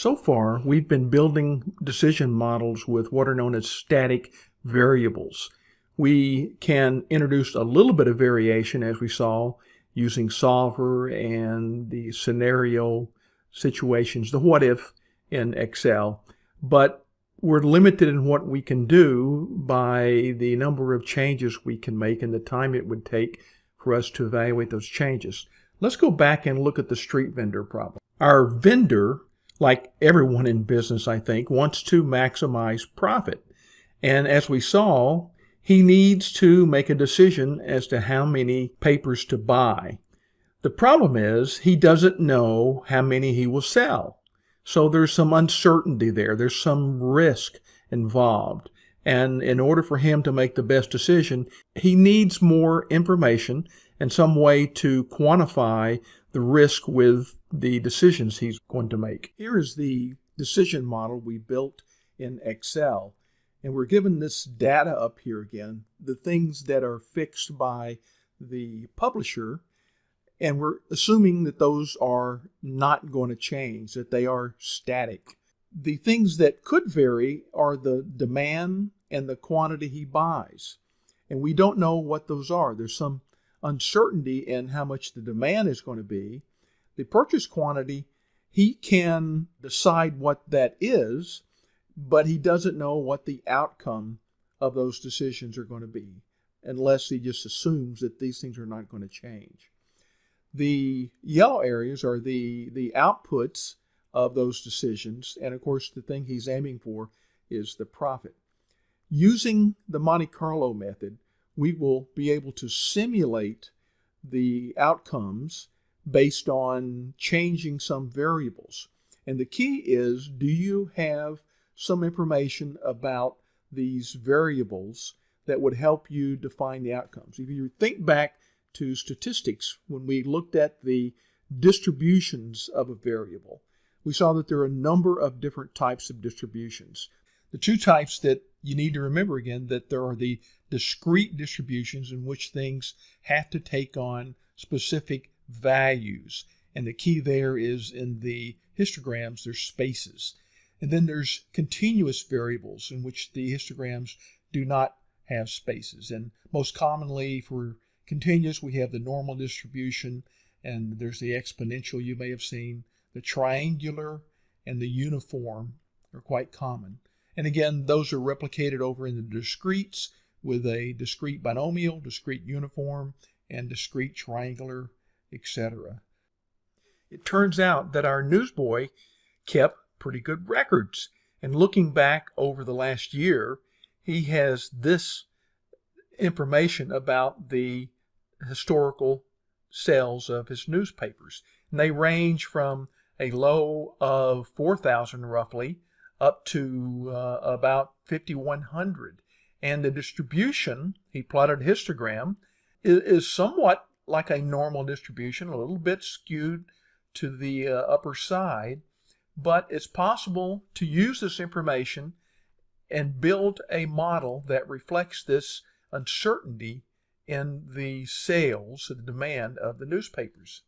So far, we've been building decision models with what are known as static variables. We can introduce a little bit of variation as we saw using solver and the scenario situations, the what if in Excel, but we're limited in what we can do by the number of changes we can make and the time it would take for us to evaluate those changes. Let's go back and look at the street vendor problem. Our vendor like everyone in business, I think, wants to maximize profit. And as we saw, he needs to make a decision as to how many papers to buy. The problem is he doesn't know how many he will sell. So there's some uncertainty there. There's some risk involved. And in order for him to make the best decision, he needs more information and some way to quantify the risk with the decisions he's going to make. Here is the decision model we built in Excel. And we're given this data up here again, the things that are fixed by the publisher. And we're assuming that those are not going to change, that they are static. The things that could vary are the demand and the quantity he buys. And we don't know what those are. There's some uncertainty in how much the demand is going to be. The purchase quantity, he can decide what that is, but he doesn't know what the outcome of those decisions are going to be unless he just assumes that these things are not going to change. The yellow areas are the, the outputs of those decisions, and of course, the thing he's aiming for is the profit. Using the Monte Carlo method, we will be able to simulate the outcomes based on changing some variables. And the key is, do you have some information about these variables that would help you define the outcomes? If you think back to statistics, when we looked at the distributions of a variable, we saw that there are a number of different types of distributions. The two types that you need to remember again that there are the discrete distributions in which things have to take on specific values. And the key there is in the histograms, there's spaces. And then there's continuous variables in which the histograms do not have spaces. And most commonly for continuous, we have the normal distribution, and there's the exponential you may have seen. The triangular and the uniform are quite common. And again, those are replicated over in the discretes with a discrete binomial, discrete uniform, and discrete triangular, etc. It turns out that our newsboy kept pretty good records. And looking back over the last year, he has this information about the historical sales of his newspapers. And they range from a low of 4,000 roughly up to uh, about 5,100. And the distribution, he plotted a histogram, is, is, somewhat like a normal distribution, a little bit skewed to the uh, upper side, but it's possible to use this information and build a model that reflects this uncertainty in the sales, the demand of the newspapers.